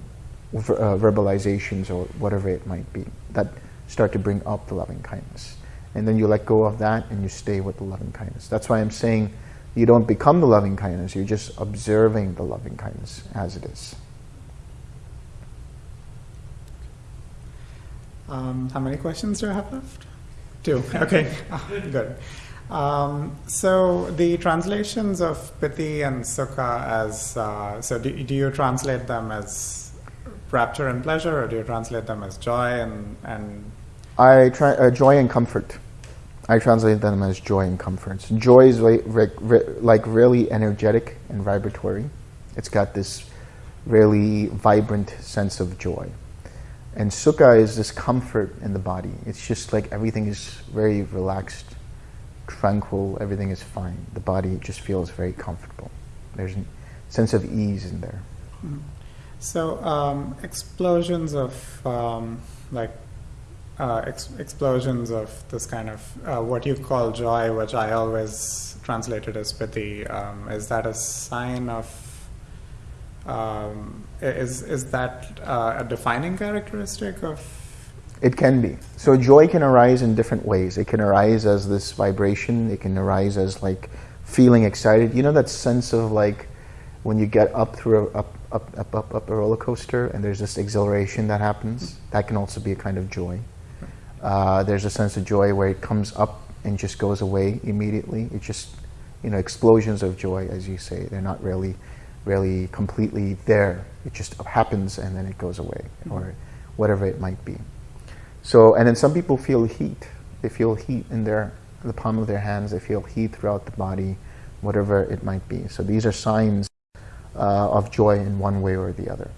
Speaker 1: ver- uh, verbalizations, or whatever it might be, that start to bring up the loving kindness. And then you let go of that and you stay with the loving kindness. That's why I'm saying you don't become the loving kindness, you're just observing the loving kindness as it is.
Speaker 5: Um, how many questions do I have left? Two. Okay, Ah, good. Um, so the translations of piti and sukha as uh, so do, do you translate them as rapture and pleasure, or do you translate them as joy and and
Speaker 1: I try uh, joy and comfort. I translate them as joy and comfort. Joy is like, like really energetic and vibratory. It's got this really vibrant sense of joy. And sukha is this comfort in the body. It's just like everything is very relaxed, tranquil, everything is fine. The body just feels very comfortable. There's a sense of ease in there.
Speaker 5: So um, explosions of um, like uh, ex- explosions of this kind of uh, what you call joy, which I always translated as piti. Um, is that a sign of? Um, is is that uh, a defining characteristic of?
Speaker 1: It can be. So joy can arise in different ways. It can arise as this vibration. It can arise as like feeling excited. You know that sense of like when you get up through a, up, up, up, up, up a roller coaster and there's this exhilaration that happens, that can also be a kind of joy. Uh, there's a sense of joy where it comes up and just goes away immediately. It's just, you know, explosions of joy, as you say. They're not really, really completely there. It just happens and then it goes away, or whatever it might be. So, and then some people feel heat. They feel heat in their the palm of their hands. They feel heat throughout the body, whatever it might be. So these are signs uh, of joy in one way or the other.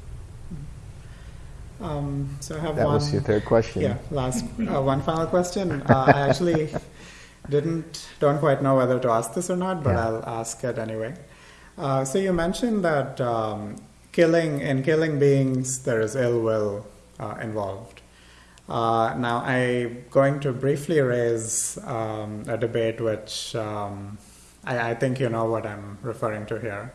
Speaker 5: Um, so I have
Speaker 1: That
Speaker 5: one.
Speaker 1: was your third question.
Speaker 5: Yeah, last uh, one final question. Uh, I actually didn't don't quite know whether to ask this or not, but
Speaker 1: Yeah.
Speaker 5: I'll ask it anyway. Uh, so you mentioned that um, killing in killing beings there is ill will uh, involved. Uh, now I'm going to briefly raise um, a debate which um, I, I think you know what I'm referring to here.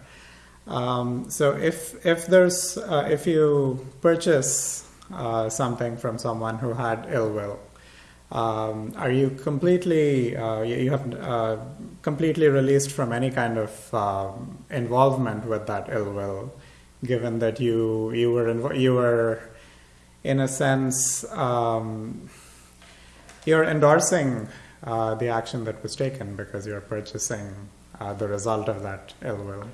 Speaker 5: Um, so if if there's uh, if you purchase uh, something from someone who had ill will, um, are you completely uh, you, have uh, completely released from any kind of um, involvement with that ill will, given that you you were you were in a sense um, you're endorsing uh, the action that was taken because you're purchasing uh, the result of that ill will.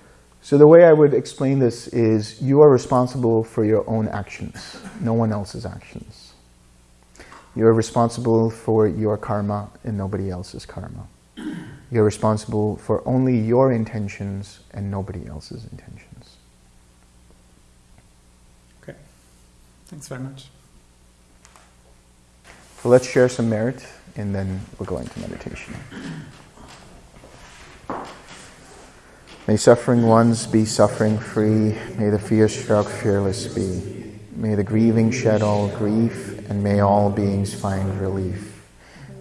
Speaker 1: So the way I would explain this is you are responsible for your own actions, no one else's actions. You're responsible for your karma and nobody else's karma. You're responsible for only your intentions and nobody else's intentions.
Speaker 5: Okay. Thanks very much.
Speaker 1: So let's share some merit and then we'll go into meditation. May suffering ones be suffering free. May the fear struck fearless be. May the grieving shed all grief, and may all beings find relief.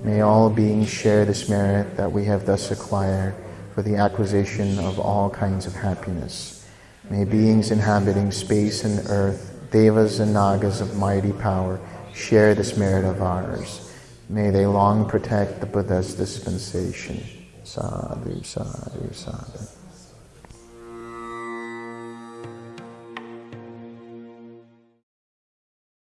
Speaker 1: May all beings share this merit that we have thus acquired for the acquisition of all kinds of happiness. May beings inhabiting space and earth, devas and nagas of mighty power, share this merit of ours. May they long protect the Buddha's dispensation. Sadhu, sadhu, sadhu.